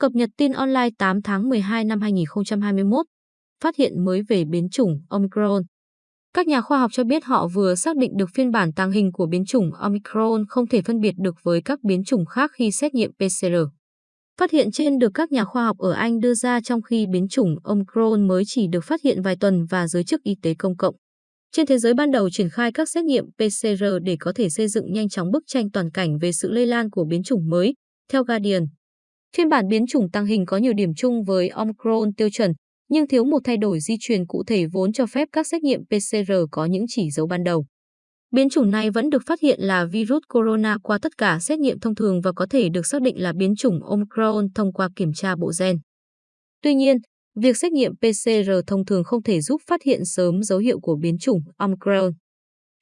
Cập nhật tin online 8 tháng 12 năm 2021. Phát hiện mới về biến chủng Omicron. Các nhà khoa học cho biết họ vừa xác định được phiên bản tàng hình của biến chủng Omicron không thể phân biệt được với các biến chủng khác khi xét nghiệm PCR. Phát hiện trên được các nhà khoa học ở Anh đưa ra trong khi biến chủng Omicron mới chỉ được phát hiện vài tuần và giới chức y tế công cộng. Trên thế giới ban đầu triển khai các xét nghiệm PCR để có thể xây dựng nhanh chóng bức tranh toàn cảnh về sự lây lan của biến chủng mới, theo Guardian. Phiên bản biến chủng tăng hình có nhiều điểm chung với Omicron tiêu chuẩn, nhưng thiếu một thay đổi di truyền cụ thể vốn cho phép các xét nghiệm PCR có những chỉ dấu ban đầu. Biến chủng này vẫn được phát hiện là virus corona qua tất cả xét nghiệm thông thường và có thể được xác định là biến chủng Omicron thông qua kiểm tra bộ gen. Tuy nhiên, việc xét nghiệm PCR thông thường không thể giúp phát hiện sớm dấu hiệu của biến chủng Omicron.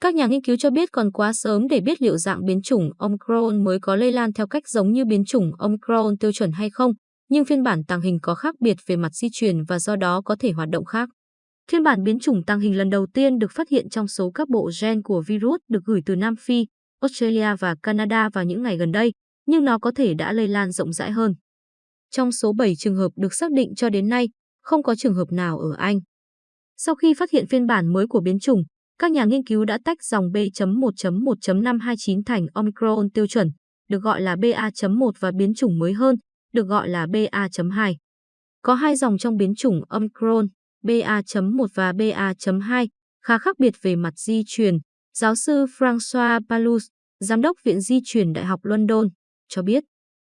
Các nhà nghiên cứu cho biết còn quá sớm để biết liệu dạng biến chủng Omicron mới có lây lan theo cách giống như biến chủng Omicron tiêu chuẩn hay không, nhưng phiên bản tàng hình có khác biệt về mặt di truyền và do đó có thể hoạt động khác. Phiên bản biến chủng tàng hình lần đầu tiên được phát hiện trong số các bộ gen của virus được gửi từ Nam Phi, Australia và Canada vào những ngày gần đây, nhưng nó có thể đã lây lan rộng rãi hơn. Trong số 7 trường hợp được xác định cho đến nay, không có trường hợp nào ở Anh. Sau khi phát hiện phiên bản mới của biến chủng, các nhà nghiên cứu đã tách dòng B.1.1.529 thành Omicron tiêu chuẩn, được gọi là BA.1 và biến chủng mới hơn, được gọi là BA.2. Có hai dòng trong biến chủng Omicron, BA.1 và BA.2, khá khác biệt về mặt di truyền. Giáo sư François Palus, giám đốc Viện Di truyền Đại học London, cho biết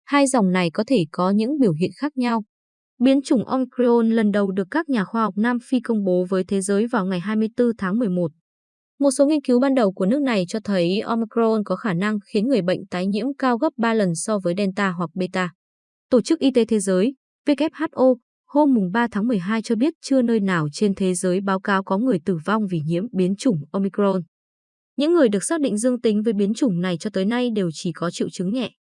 hai dòng này có thể có những biểu hiện khác nhau. Biến chủng Omicron lần đầu được các nhà khoa học Nam Phi công bố với thế giới vào ngày 24 tháng 11. Một số nghiên cứu ban đầu của nước này cho thấy Omicron có khả năng khiến người bệnh tái nhiễm cao gấp 3 lần so với Delta hoặc Beta. Tổ chức Y tế Thế giới, WHO, hôm 3 tháng 12 cho biết chưa nơi nào trên thế giới báo cáo có người tử vong vì nhiễm biến chủng Omicron. Những người được xác định dương tính với biến chủng này cho tới nay đều chỉ có triệu chứng nhẹ.